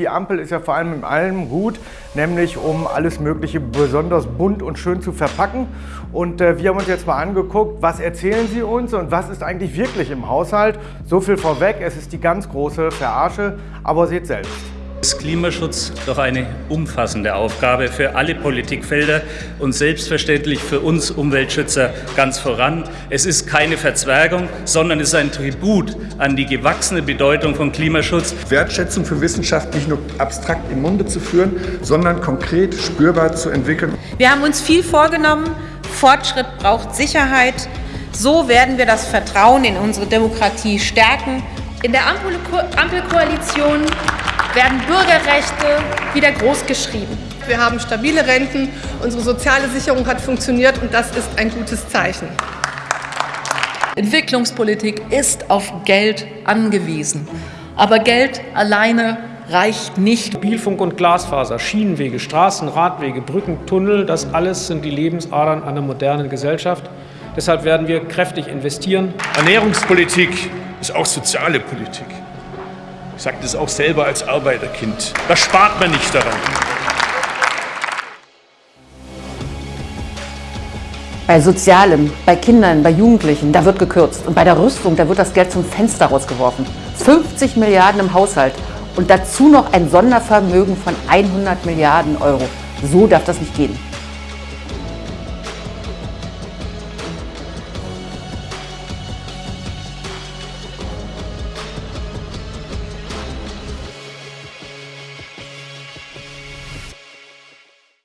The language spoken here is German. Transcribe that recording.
die Ampel ist ja vor allem in allem gut, nämlich um alles Mögliche besonders bunt und schön zu verpacken. Und äh, wir haben uns jetzt mal angeguckt, was erzählen sie uns und was ist eigentlich wirklich im Haushalt. So viel vorweg, es ist die ganz große Verarsche, aber seht selbst. Ist Klimaschutz doch eine umfassende Aufgabe für alle Politikfelder und selbstverständlich für uns Umweltschützer ganz voran. Es ist keine Verzwergung, sondern es ist ein Tribut an die gewachsene Bedeutung von Klimaschutz. Wertschätzung für Wissenschaft nicht nur abstrakt im Munde zu führen, sondern konkret spürbar zu entwickeln. Wir haben uns viel vorgenommen. Fortschritt braucht Sicherheit. So werden wir das Vertrauen in unsere Demokratie stärken. In der Ampelkoalition werden Bürgerrechte wieder großgeschrieben. Wir haben stabile Renten, unsere soziale Sicherung hat funktioniert und das ist ein gutes Zeichen. Entwicklungspolitik ist auf Geld angewiesen. Aber Geld alleine reicht nicht. Mobilfunk und Glasfaser, Schienenwege, Straßen, Radwege, Brücken, Tunnel, das alles sind die Lebensadern einer modernen Gesellschaft. Deshalb werden wir kräftig investieren. Ernährungspolitik ist auch soziale Politik. Ich sage das auch selber als Arbeiterkind. Da spart man nicht daran. Bei Sozialem, bei Kindern, bei Jugendlichen, da wird gekürzt. Und bei der Rüstung, da wird das Geld zum Fenster rausgeworfen. 50 Milliarden im Haushalt und dazu noch ein Sondervermögen von 100 Milliarden Euro. So darf das nicht gehen.